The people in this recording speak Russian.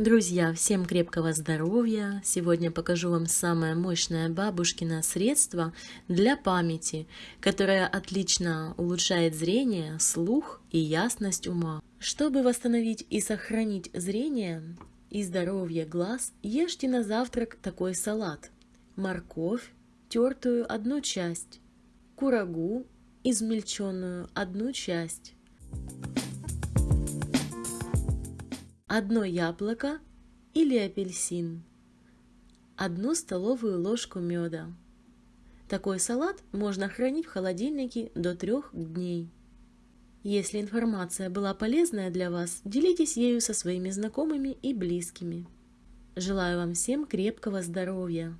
Друзья, всем крепкого здоровья! Сегодня покажу вам самое мощное бабушкино средство для памяти, которое отлично улучшает зрение, слух и ясность ума. Чтобы восстановить и сохранить зрение и здоровье глаз, ешьте на завтрак такой салат. Морковь, тертую одну часть, курагу, измельченную одну часть, одно яблоко или апельсин, одну столовую ложку меда. Такой салат можно хранить в холодильнике до трех дней. Если информация была полезная для вас, делитесь ею со своими знакомыми и близкими. Желаю вам всем крепкого здоровья!